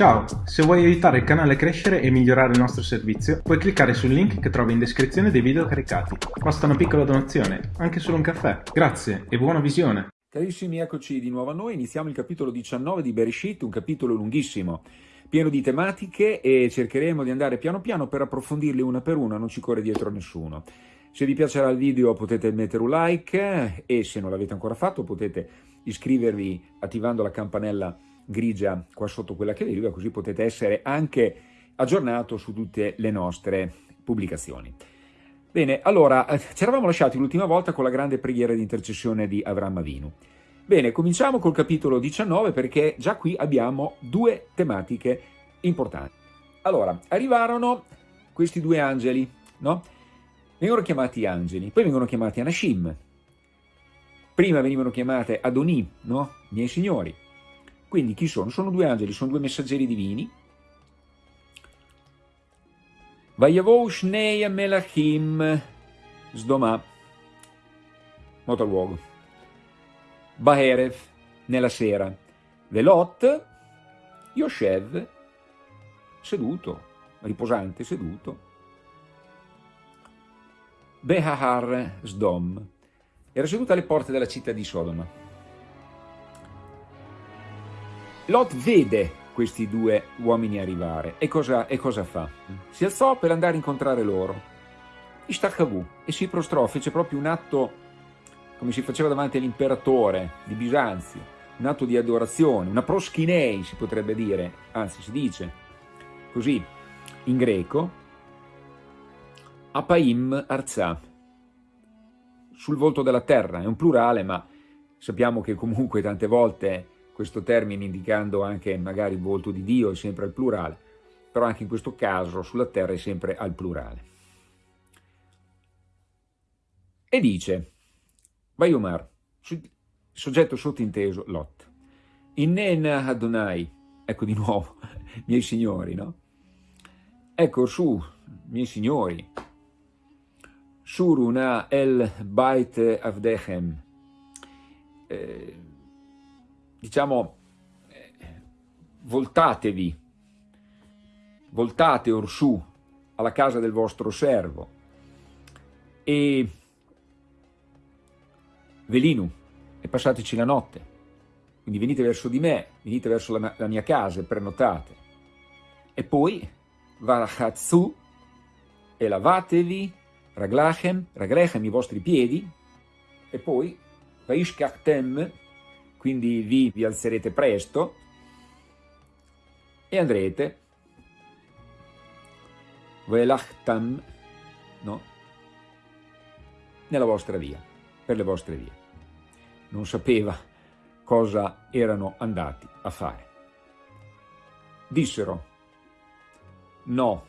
Ciao, se vuoi aiutare il canale a crescere e migliorare il nostro servizio, puoi cliccare sul link che trovi in descrizione dei video caricati. Basta una piccola donazione, anche solo un caffè. Grazie e buona visione! Carissimi, eccoci di nuovo a noi. Iniziamo il capitolo 19 di Bereshit, un capitolo lunghissimo, pieno di tematiche e cercheremo di andare piano piano per approfondirle una per una, non ci corre dietro nessuno. Se vi piacerà il video potete mettere un like e se non l'avete ancora fatto potete iscrivervi attivando la campanella grigia qua sotto quella che vedi, così potete essere anche aggiornato su tutte le nostre pubblicazioni. Bene, allora, eh, ci eravamo lasciati l'ultima volta con la grande preghiera di intercessione di Avram Avinu. Bene, cominciamo col capitolo 19 perché già qui abbiamo due tematiche importanti. Allora, arrivarono questi due angeli, no? Vengono chiamati angeli, poi vengono chiamati Anashim. Prima venivano chiamate Adoni, no? Miei signori. Quindi chi sono? Sono due angeli, sono due messaggeri divini. Vayavou Shnei Melachim Sdoma, luogo. Baerev, nella sera. Velot, Yoshev, seduto, riposante, seduto. Behahar Sdom, era seduto alle porte della città di Sodoma. Lot vede questi due uomini arrivare e cosa, e cosa fa? Si alzò per andare a incontrare loro. Ishtachavu e si prostrò, fece proprio un atto come si faceva davanti all'imperatore di Bisanzio, un atto di adorazione, una proschinei si potrebbe dire, anzi si dice così in greco, apaim arza, sul volto della terra, è un plurale ma sappiamo che comunque tante volte questo termine indicando anche magari il volto di Dio è sempre al plurale, però anche in questo caso sulla terra è sempre al plurale. E dice, Vayomar, soggetto sottinteso, Lot, Innena Adonai, ecco di nuovo, miei signori, no? Ecco su, miei signori, Suruna el Bait Avdechem, eh, diciamo, eh, voltatevi, voltate orsù alla casa del vostro servo e velinu e passateci la notte. Quindi venite verso di me, venite verso la, la mia casa e prenotate. E poi varachatsu e lavatevi, raglachem, raglechem i vostri piedi, e poi vaishkachtem quindi vi, vi alzerete presto e andrete velachtam no? nella vostra via, per le vostre vie. Non sapeva cosa erano andati a fare. Dissero no,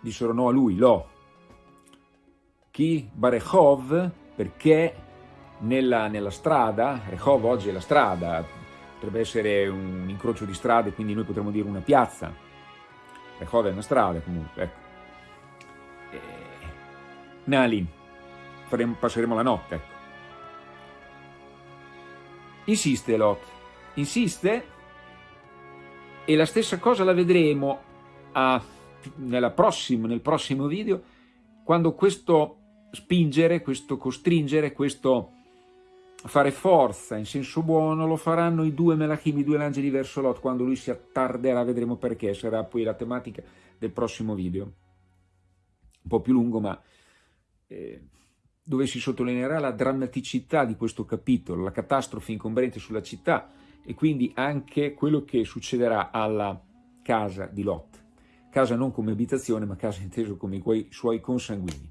dissero no a lui, lo, chi Barechov, perché nella, nella strada, Rehov oggi è la strada, potrebbe essere un incrocio di strade, quindi noi potremmo dire una piazza, Rehov è una strada comunque, ecco. E... Nalin, faremo, passeremo la notte, ecco. Insiste Lot, insiste e la stessa cosa la vedremo a, prossimo, nel prossimo video quando questo spingere, questo costringere, questo fare forza in senso buono lo faranno i due Melachim, i due angeli verso Lot, quando lui si attarderà, vedremo perché, sarà poi la tematica del prossimo video. Un po' più lungo, ma eh, dove si sottolineerà la drammaticità di questo capitolo, la catastrofe incombrente sulla città e quindi anche quello che succederà alla casa di Lot. Casa non come abitazione, ma casa inteso come i suoi consanguini.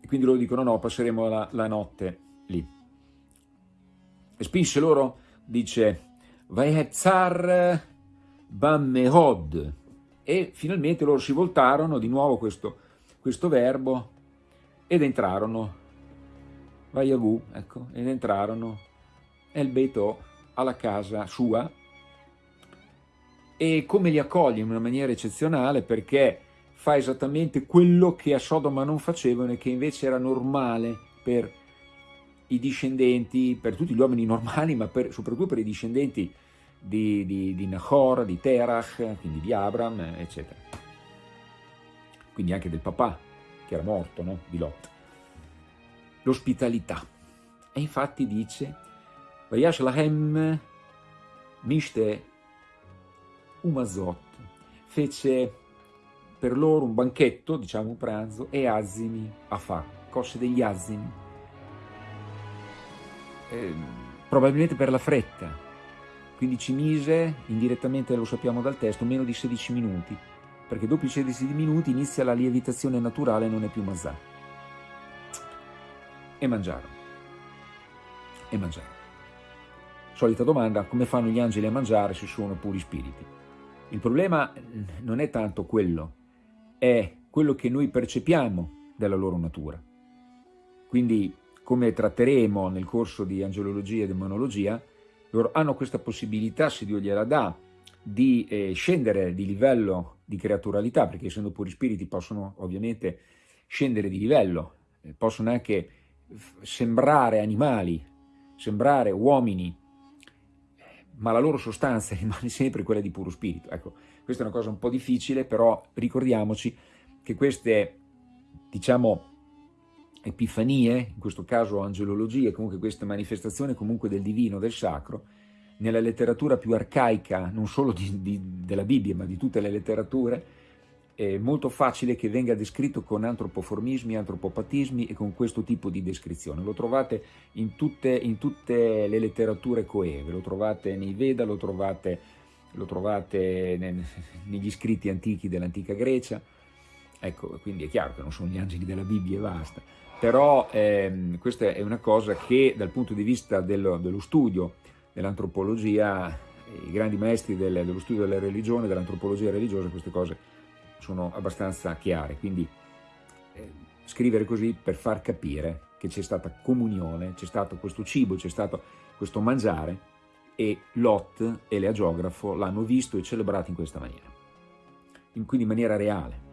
E quindi loro dicono no, passeremo la, la notte lì e spinse loro, dice, Vaetzar Bammehod, e finalmente loro si voltarono, di nuovo questo, questo verbo, ed entrarono, Vayavu, ecco, ed entrarono El Beito alla casa sua, e come li accoglie in una maniera eccezionale perché fa esattamente quello che a Sodoma non facevano e che invece era normale per i discendenti, per tutti gli uomini normali, ma per, soprattutto per i discendenti di, di, di Nahor, di Terach, quindi di Abram, eccetera. Quindi anche del papà, che era morto, no? di Lot. L'ospitalità. E infatti dice, Vayash lahem mishte umazot, fece per loro un banchetto, diciamo un pranzo, e azimi a fa, cose degli azimi. Eh, probabilmente per la fretta, quindi ci mise, indirettamente lo sappiamo dal testo, meno di 16 minuti, perché dopo i 16 minuti inizia la lievitazione naturale e non è più mazà. E mangiarono. E mangiarono. Solita domanda, come fanno gli angeli a mangiare se sono puri spiriti? Il problema non è tanto quello, è quello che noi percepiamo della loro natura. Quindi, come tratteremo nel corso di angelologia e demonologia, loro hanno questa possibilità, se Dio gliela dà, di eh, scendere di livello di creaturalità, perché essendo puri spiriti possono ovviamente scendere di livello, eh, possono anche sembrare animali, sembrare uomini, ma la loro sostanza rimane sempre quella di puro spirito. Ecco, questa è una cosa un po' difficile, però ricordiamoci che queste, diciamo, epifanie, in questo caso angelologie, comunque queste manifestazioni comunque del divino, del sacro, nella letteratura più arcaica, non solo di, di, della Bibbia, ma di tutte le letterature, è molto facile che venga descritto con antropoformismi, antropopatismi e con questo tipo di descrizione. Lo trovate in tutte, in tutte le letterature coeve, lo trovate nei Veda, lo trovate lo trovate negli scritti antichi dell'antica Grecia, ecco, quindi è chiaro che non sono gli angeli della Bibbia e basta, però ehm, questa è una cosa che dal punto di vista dello, dello studio dell'antropologia, i grandi maestri del, dello studio della religione, dell'antropologia religiosa, queste cose sono abbastanza chiare, quindi eh, scrivere così per far capire che c'è stata comunione, c'è stato questo cibo, c'è stato questo mangiare, e Lot e l'eagiografo l'hanno visto e celebrato in questa maniera, in, quindi in maniera reale.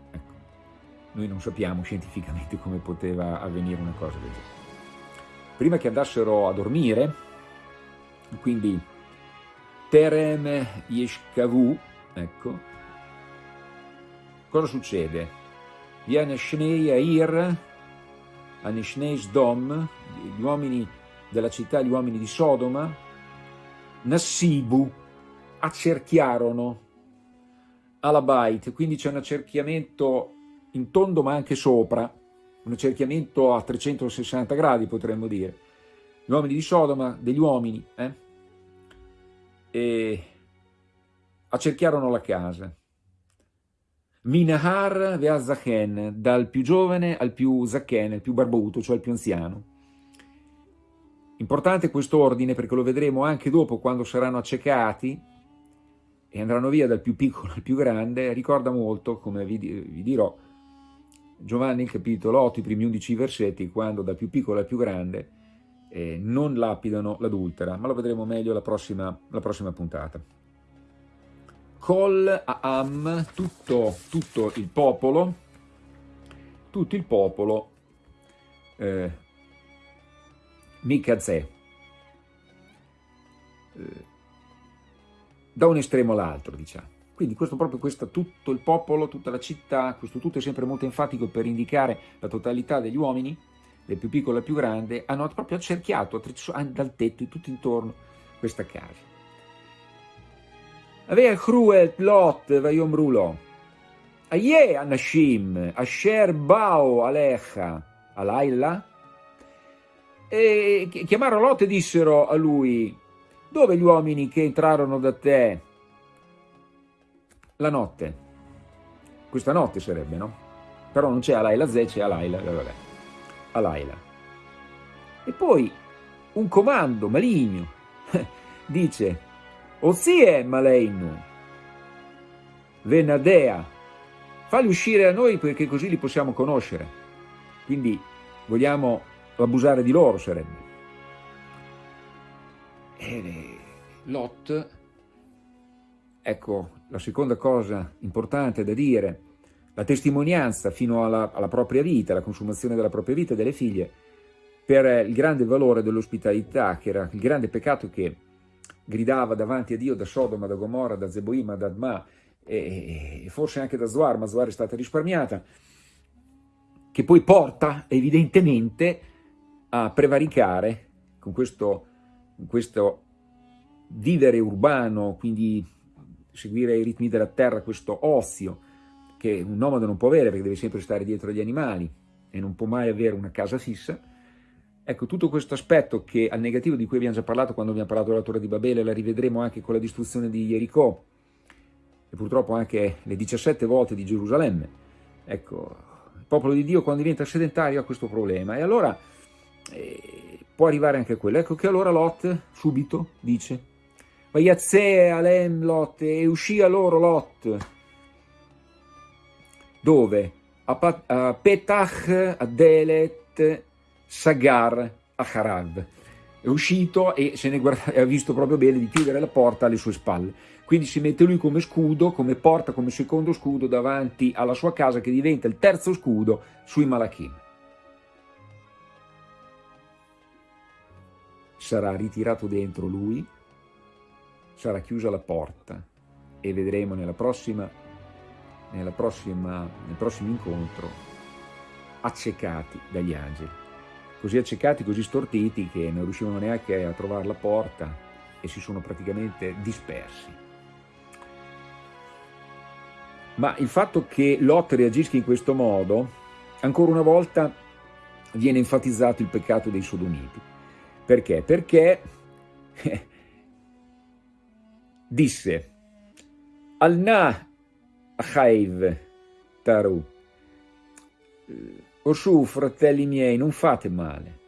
Noi non sappiamo scientificamente come poteva avvenire una cosa del genere. Prima che andassero a dormire, quindi Terem Yeshkavu, ecco, cosa succede? Viene Shnei Air, Anishnei Sdom, gli uomini della città, gli uomini di Sodoma, Nassibu accerchiarono Alabait, quindi c'è un accerchiamento in tondo ma anche sopra, un accerchiamento a 360 gradi potremmo dire. Gli uomini di Sodoma, degli uomini, eh? e accerchiarono la casa. Minahar Veazachen, dal più giovane al più Zachen, il più barbuto, cioè il più anziano. Importante questo ordine perché lo vedremo anche dopo quando saranno accecati e andranno via dal più piccolo al più grande, ricorda molto, come vi, vi dirò, Giovanni capitolo 8, i primi 11 versetti, quando dal più piccolo al più grande eh, non lapidano l'adultera, ma lo vedremo meglio la prossima, la prossima puntata. Kol Aam, tutto, tutto il popolo, tutto il popolo eh, Mikazè, eh, da un estremo all'altro, diciamo. Quindi questo proprio questo, tutto il popolo, tutta la città, questo tutto è sempre molto enfatico per indicare la totalità degli uomini, del più piccolo al più grande, hanno proprio accerchiato dal tetto e tutto intorno questa casa. Avea cruel lot vayomrulo, aie anashim, asher bao alecha, alaila, e chiamarono Lot e dissero a lui, dove gli uomini che entrarono da te la notte? Questa notte sarebbe, no? Però non c'è Alaila Ze, c'è Alaila, vabbè, Alaila. E poi un comando maligno dice, Ozie Maleinu, Venadea, falli uscire a noi perché così li possiamo conoscere. Quindi vogliamo abusare di loro sarebbe. E Lot, ecco la seconda cosa importante da dire, la testimonianza fino alla, alla propria vita, la consumazione della propria vita e delle figlie, per il grande valore dell'ospitalità, che era il grande peccato che gridava davanti a Dio da Sodoma, da Gomorra, da Zeboima, da Adma e, e forse anche da Zoar, ma Zoar è stata risparmiata, che poi porta evidentemente a prevaricare con questo, questo vivere urbano, quindi seguire i ritmi della terra, questo ozio che un nomade non può avere perché deve sempre stare dietro agli animali e non può mai avere una casa fissa, ecco tutto questo aspetto che al negativo di cui abbiamo già parlato quando abbiamo parlato della Torre di Babele, la rivedremo anche con la distruzione di Jericho e purtroppo anche le 17 volte di Gerusalemme, ecco, il popolo di Dio quando diventa sedentario ha questo problema e allora eh, può arrivare anche quello, ecco che allora Lot subito dice Vaiazze alem Lot, e uscì a loro Lot. Dove? A, a Petach, a Sagar, a Harav. È uscito e se ne guarda, ha visto proprio bene di chiudere la porta alle sue spalle. Quindi si mette lui come scudo, come porta, come secondo scudo davanti alla sua casa che diventa il terzo scudo sui Malachim. Sarà ritirato dentro lui sarà chiusa la porta e vedremo nella prossima, nella prossima, nel prossimo incontro accecati dagli angeli. Così accecati, così stortiti che non riuscivano neanche a trovare la porta e si sono praticamente dispersi. Ma il fatto che Lot reagisca in questo modo, ancora una volta viene enfatizzato il peccato dei sodomiti. Perché? Perché disse Al-Na Achaiv Taru Orsù, fratelli miei, non fate male,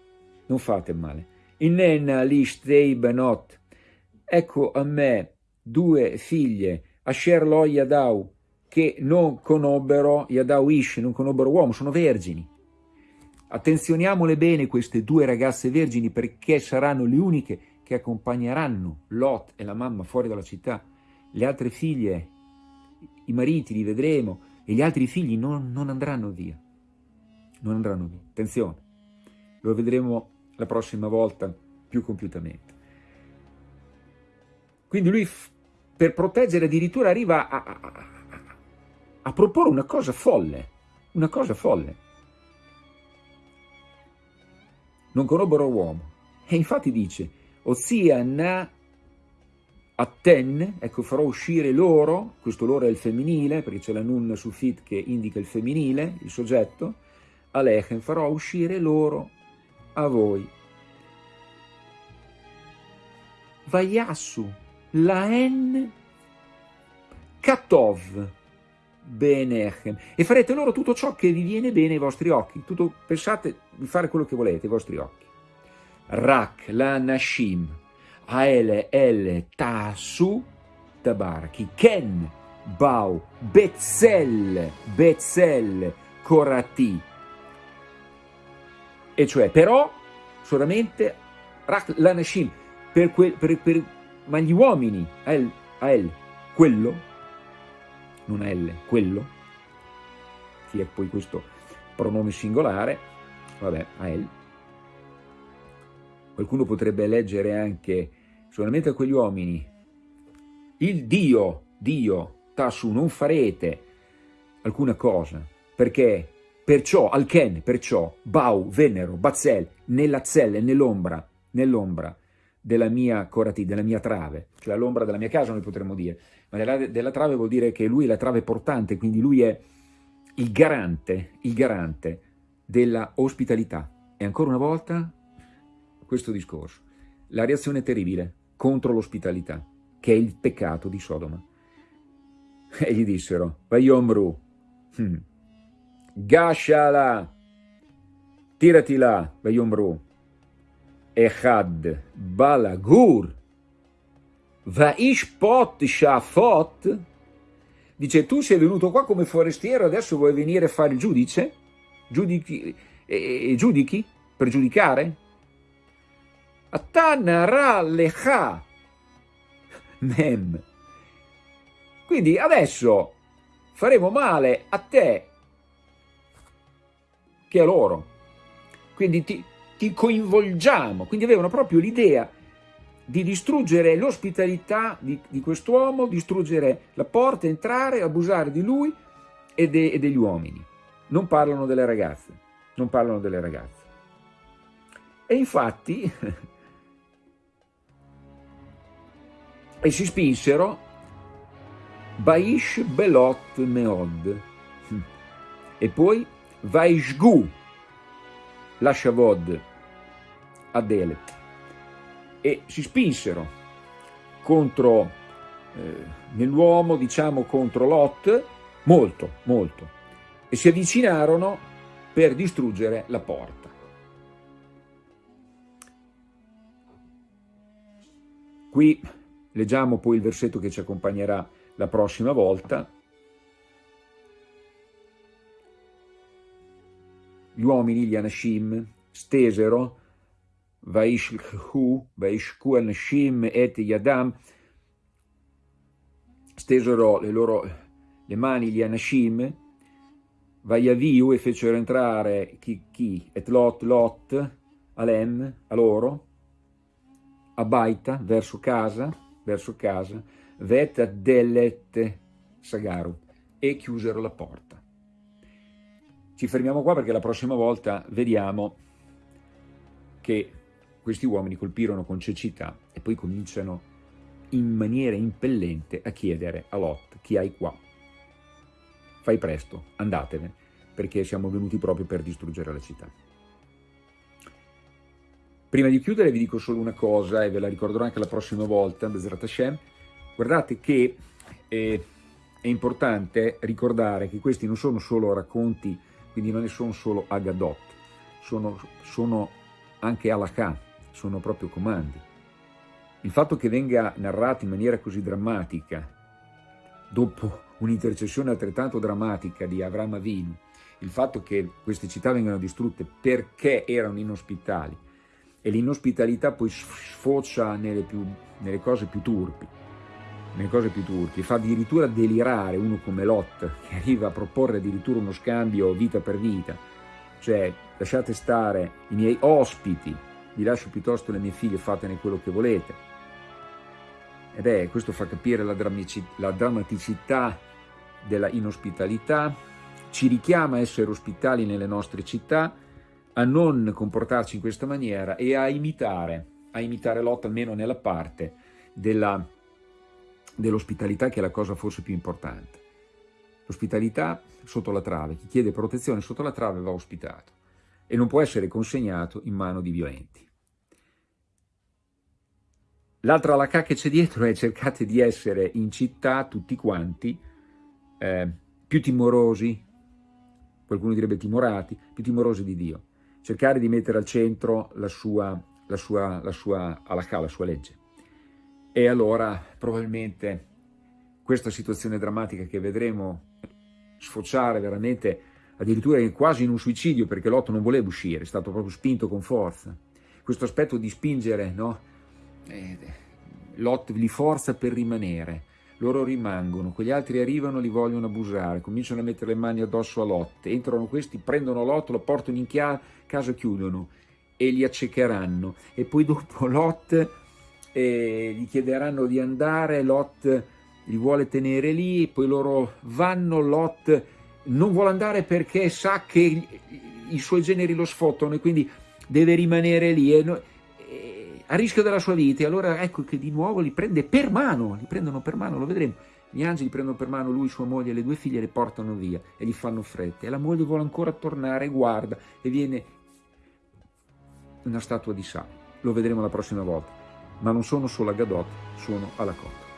non fate male. Innenna lishtei benot, ecco a me due figlie, Asher lo Yadau, che non conobbero Yadau Ish, non conobbero uomo, sono vergini. Attenzioniamole bene queste due ragazze vergini perché saranno le uniche che accompagneranno Lot e la mamma fuori dalla città, le altre figlie, i mariti li vedremo e gli altri figli non, non andranno via, non andranno via, attenzione, lo vedremo la prossima volta più compiutamente. Quindi lui per proteggere addirittura arriva a, a, a, a proporre una cosa folle, una cosa folle. Non conobbero uomo. E infatti dice, ossia na atten, ecco farò uscire loro, questo loro è il femminile, perché c'è la nun sufit che indica il femminile, il soggetto, alechem, farò uscire loro a voi. Vayassu, laen katov, benechem, e farete loro tutto ciò che vi viene bene ai vostri occhi, tutto, pensate di fare quello che volete ai vostri occhi. Rak, la Nashim, Aele, El, Tasu, Tabaraki, Ken, Bau, Betzel, Betzel, Korati. E cioè, però, solamente Rak, la Nashim, per, quel, per, per, ma gli uomini, Ael, Ael, quello, non L, quello, che è poi questo pronome singolare, vabbè, Ael, Qualcuno potrebbe leggere anche solamente a quegli uomini, il Dio, Dio, Tassu, non farete alcuna cosa, perché perciò, Alken, perciò, Bau, Venero, Bazzel, nella zella, nell'ombra, nell'ombra della mia corati, della mia trave, cioè l'ombra della mia casa noi potremmo dire, ma della, della trave vuol dire che lui è la trave portante, quindi lui è il garante, il garante della ospitalità. E ancora una volta questo discorso. La reazione terribile contro l'ospitalità, che è il peccato di Sodoma. E gli dissero, Vayomru, hmm, Gashala, tirati là, Vayomru, Echad, Balagur, Vaishpot Shafot, dice tu sei venuto qua come forestiero, adesso vuoi venire a fare il giudice? Giudichi, e, e giudichi? Per giudicare? Atana lecha mem. Quindi adesso faremo male a te che a loro. Quindi ti, ti coinvolgiamo. Quindi avevano proprio l'idea di distruggere l'ospitalità di, di quest'uomo, distruggere la porta, entrare, abusare di lui e, de, e degli uomini. Non parlano delle ragazze, non parlano delle ragazze. E infatti, e si spinsero Baish Belot Meod. E poi Vaishgu Lashavod Adelet e si spinsero contro eh, nell'uomo, diciamo contro Lot, molto, molto, e si avvicinarono per distruggere la porta. Qui leggiamo poi il versetto che ci accompagnerà la prossima volta. Gli uomini, gli Anashim, stesero Vaishku, Vaishku Anashim et Yadam, stesero le loro le mani gli Anashim, Vayaviu e fecero entrare chi, chi, et Lot, Lot, Alem, a loro, a Baita, verso casa, verso casa, Vet Delet Sagaru, e chiusero la porta. Ci fermiamo qua perché la prossima volta vediamo che questi uomini colpirono con cecità e poi cominciano in maniera impellente a chiedere a Lot, chi hai qua? Fai presto, andatene, perché siamo venuti proprio per distruggere la città. Prima di chiudere vi dico solo una cosa, e ve la ricorderò anche la prossima volta, Bezrat Hashem, guardate che eh, è importante ricordare che questi non sono solo racconti, quindi non ne sono solo Agadot, sono, sono anche Alakah, sono proprio comandi. Il fatto che venga narrato in maniera così drammatica, dopo un'intercessione altrettanto drammatica di Avram Avinu, il fatto che queste città vengano distrutte perché erano inospitali e l'inospitalità poi sfocia nelle, più, nelle, cose più turpi, nelle cose più turpi, fa addirittura delirare uno come Lot, che arriva a proporre addirittura uno scambio vita per vita, cioè lasciate stare i miei ospiti vi lascio piuttosto le mie figlie, fatene quello che volete. Ed è, questo fa capire la, la drammaticità della inospitalità, ci richiama a essere ospitali nelle nostre città, a non comportarci in questa maniera e a imitare, a imitare Lot almeno nella parte dell'ospitalità che è la cosa forse più importante. L'ospitalità sotto la trave, chi chiede protezione sotto la trave va ospitato e non può essere consegnato in mano di violenti. L'altra lacà che c'è dietro è cercate di essere in città tutti quanti eh, più timorosi, qualcuno direbbe timorati, più timorosi di Dio. Cercare di mettere al centro la sua, la sua, la sua alakà, la sua legge. E allora probabilmente questa situazione drammatica che vedremo sfociare veramente addirittura quasi in un suicidio perché Lot non voleva uscire, è stato proprio spinto con forza. Questo aspetto di spingere, no? Eh, Lot li forza per rimanere, loro rimangono, quegli altri arrivano, li vogliono abusare, cominciano a mettere le mani addosso a Lot, entrano questi, prendono Lot, lo portano in casa, chiudono e li accecheranno. E poi dopo Lot eh, gli chiederanno di andare, Lot li vuole tenere lì, poi loro vanno, Lot non vuole andare perché sa che i suoi generi lo sfottano e quindi deve rimanere lì e, e, a rischio della sua vita. E allora ecco che di nuovo li prende per mano, li prendono per mano, lo vedremo. Gli angeli prendono per mano lui, sua moglie e le due figlie le portano via e gli fanno fretta. E la moglie vuole ancora tornare, guarda e viene una statua di sale. Lo vedremo la prossima volta. Ma non sono solo a Gadot, sono alla cotta.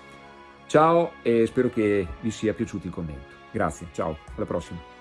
Ciao e spero che vi sia piaciuto il commento. Grazie, ciao, alla prossima.